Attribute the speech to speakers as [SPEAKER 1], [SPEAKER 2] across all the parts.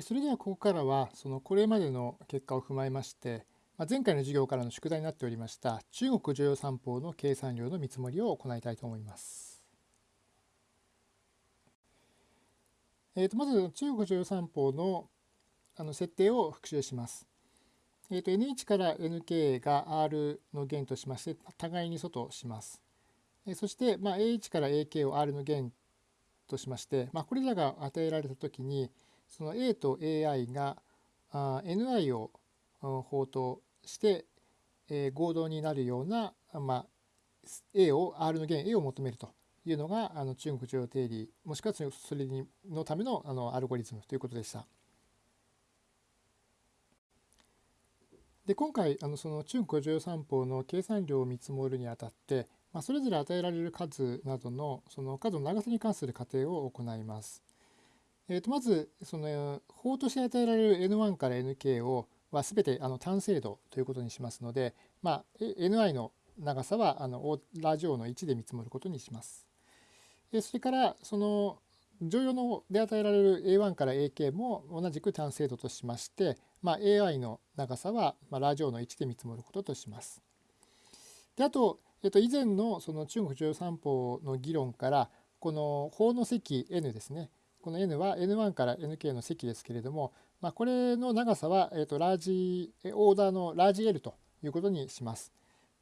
[SPEAKER 1] それではここからはそのこれまでの結果を踏まえましてま前回の授業からの宿題になっておりました中国常用三法の計算量の見積もりを行いたいと思います。えー、とまず中国常用三法のあの設定を復習します。えー、と N1 から Nk が R の弦としまして互いに外します。えそして、まあ、A1 から AK を R の弦としまして、まあ、これらが与えられたときにその A と AI があ Ni を法として、えー、合同になるような、まあ、A を R の弦 A を求めるというのがあの中国常用定理もしくはそれのためのあのアルゴリズムということでした。で今回あのその中国常用三法の計算量を見積もるにあたって、まあ、それぞれ与えられる数などのその数の長さに関する仮定を行います。えー、とまずその法として与えられる N1 から Nk をは全てあの単精度ということにしますので、まあ、Ni の長さはあのラジオの1で見積もることにします。えそれからその乗用ので与えられる A1 から AK も同じく単精度としまして、まあ、AI の長さは、まあ、ラジオの1で見積もることとします。であと、えっと、以前のその中国常用三法の議論からこの法の積 n ですねこの n は n1 から nk の積ですけれども、まあ、これの長さは、えー、とラージオーダーのラージ L ということにします。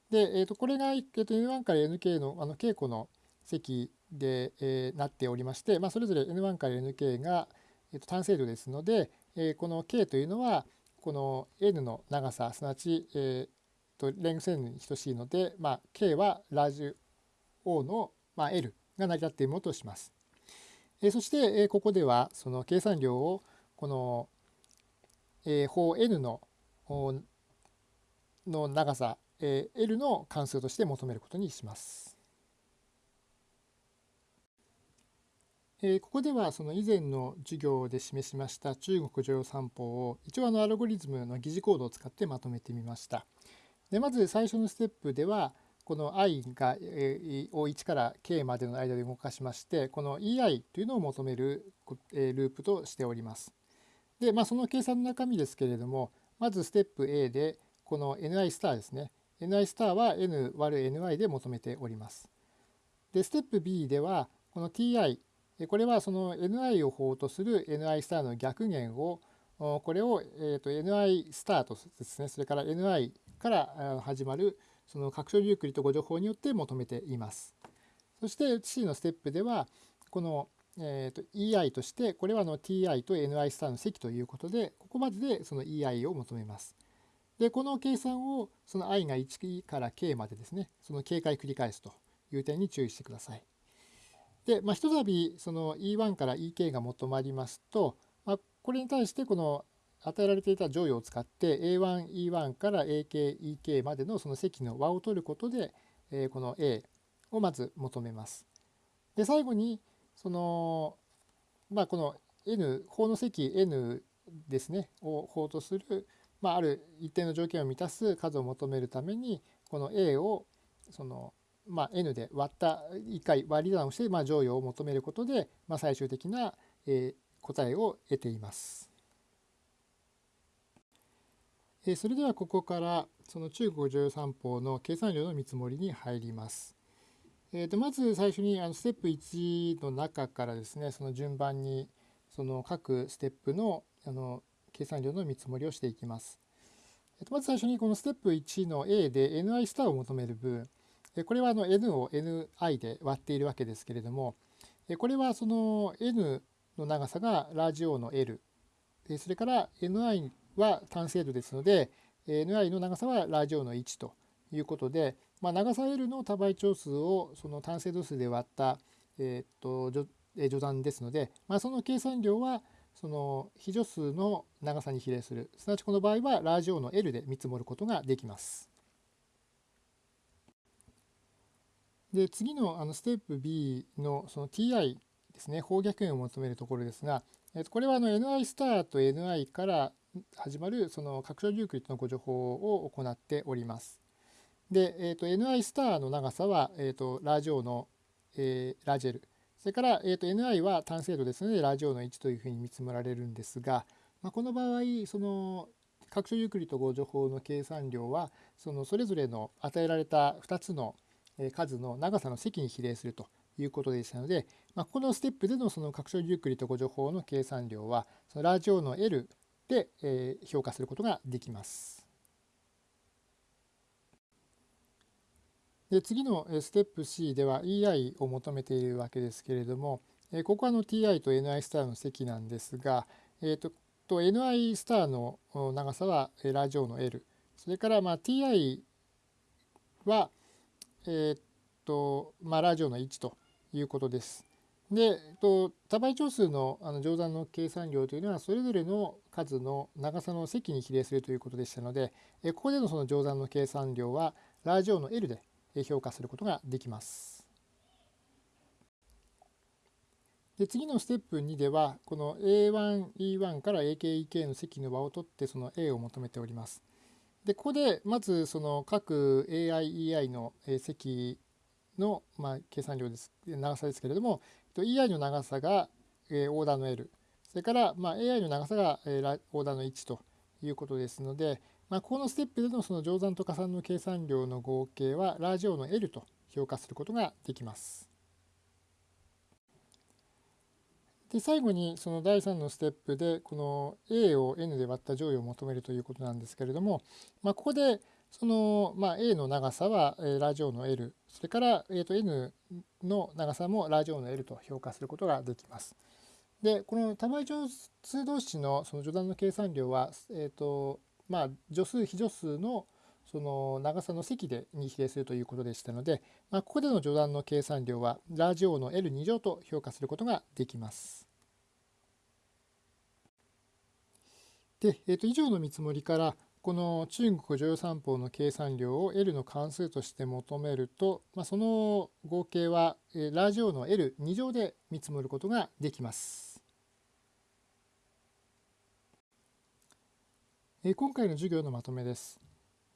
[SPEAKER 1] で、えー、とこれが、えー、と N1 から NK のあの稽古の積で、えー、なっておりまして、まあ、それぞれ N1 から NK が、えー、と単精度ですので、えー、この K というのはこの N の長さすなわち、えー、とレングス N に等しいので、まあ、K はラージ O の、まあ、L が成り立っているものとします。えー、そして、えー、ここではその計算量をこのえー、法 n のの長さ、えー、L の関数として求めることにします。えー、ここではその以前の授業で示しました中国常用三法を一応あのアルゴリズムの疑似コードを使ってまとめてみました。でまず最初のステップではこの i が、えを1から k までの間で動かしましてこの ei というのを求める、えループとしております。で、まあ、その計算の中身ですけれども、まずステップ A で、この ni スターですね。ni スターは n 割る ny で求めております。で、ステップ B では、この ti、これはその ni を法とする ni スターの逆弦を、これを、えー、と ni スタートですね、それから ni から始まるその拡張ユークリッド誤助法によって求めています。そして C のステップでは、このえーと、EI としてこれはの TI と NI スターの積ということでここまででその EI を求めます。でこの計算をその i が1から k までですねその警戒繰り返すという点に注意してください。で、まあ、ひとたびその E1 から EK が求まりますと、まあ、これに対してこの与えられていた乗与を使って A1、E1 から AK、EK までのその積の和を取ることで、えー、この A をまず求めます。で最後にそのまあこの n 法の積 n ですねを法とする、まあ、ある一定の条件を満たす数を求めるためにこの a をその、まあ、n で割った1回割り算をして、まあ、乗与を求めることで、まあ、最終的な、えー、答えを得ています。え、それではここからその中国常用三法の計算量の見積もりに入ります。えー、とまず最初にあのステップ1の中からですねその順番にその各ステップのあの計算量の見積もりをしていきます。えー、とまず最初にこのステップ1の A で ni スターを求める分これはあの n を ni で割っているわけですけれどもこれはその n の長さがラジ O の L それから ni は単精度ですので ni の長さはラジ O の1ということでまあ、長さ L の多倍長数をその単精度数で割った、えー、と序断ですので、まあ、その計算量はその非助数の長さに比例するすなわちこの場合はラジ O の L で見積もることができます。で次のあのステップ B のその ti ですね法逆元を求めるところですが、えっとこれはあの ni スターと ni から始まるその拡張ユークリッドの互除法を行っております。で、えーと、ni スターの長さは、えーと、ラージ O の、えー、ラージ L。それから、えーと、ni は単精度ですので、ラージ O の1というふうに見積もられるんですが、まあ、この場合その拡張ユークリッド互除法の計算量はそのそれぞれの与えられた2つの数の長さの積に比例するということでしたので、まあ、このステップでのその拡張ユークリッド誤助法の計算量はそのラジオの L で、え評価することができます。で次のステップ C では EI を求めているわけですけれども、ここはの TI と NI スターの積なんですが、えーと、と NI スターの長さはラジオの L それからまあ TI は、えーとまあ、ラジオの1ということです。で、と多倍長数のあの乗算の計算量というのはそれぞれの数の長さの積に比例するということでしたので、えここでのその乗算の計算量はラジオの L で評価することができます。で次のステップ2ではこの A1E1 から AKEK の積の和を取ってその A を求めております。でここでまずその各 AIEI の積のまあ計算量です長さですけれども EI の長さが、えー、オーダーの L それから、まあ、AI の長さが、えー、オーダーの1ということですので、まあ、このステップでのその乗算と加算の計算量の合計はラージオの L と評価することができます。で最後にその第3のステップでこの A を N で割った乗位を求めるということなんですけれども、まあ、ここでその、まあ、A の長さはラジオの L それから、えー、と N の長さもラジオの L と評価することができます。でこの多倍乗数同士のその序断の計算量は、えーとまあ、助数非助数のその長さの積でに比例するということでしたので、まあ、ここでの序断の計算量はラジオの L2 乗と評価することができます。で、えー、と以上の見積もりからこの中国乗用三法の計算量を L の関数として求めると、まあ、その合計はラジオの L2 乗で見積もることができます。今回の授業のまとめです。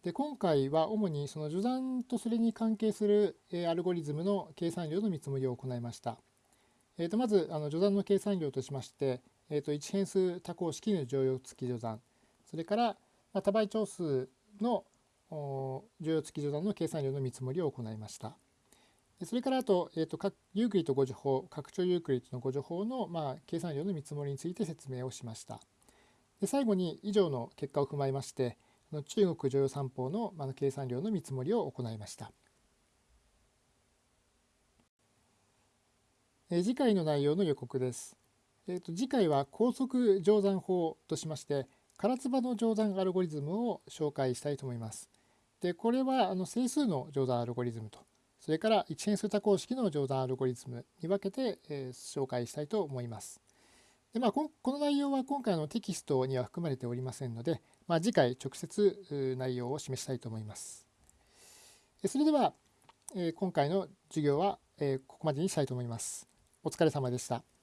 [SPEAKER 1] で今回は主にその除算とそれに関係するアルゴリズムの計算量の見積もりを行いました。えー、とまずあの除算の計算量としまして、えー、と1変数多項式の剰余付き序断それから、多倍長数の剰余付き除算の計算量の見積もりを行いました。それからあと、えーと、ユークリッド互除法、拡張ユークリッドの互除法の、まあ、計算量の見積もりについて説明をしました。で最後に以上の結果を踏まえまして、中国乗用三法の、まあ、計算量の見積もりを行いました。え次回の内容の予告です。えーと次回は高速乗算法としまして、唐津波の乗算アルゴリズムを紹介したいと思います。で、これはあの整数の乗算アルゴリズムと、それから一変数多項式の乗算アルゴリズムに分けて、えー、紹介したいと思います。でまあ、この内容は今回のテキストには含まれておりませんので、まあ、次回直接内容を示したいと思います。それでは、えー、今回の授業は、えー、ここまでにしたいと思います。お疲れ様でした。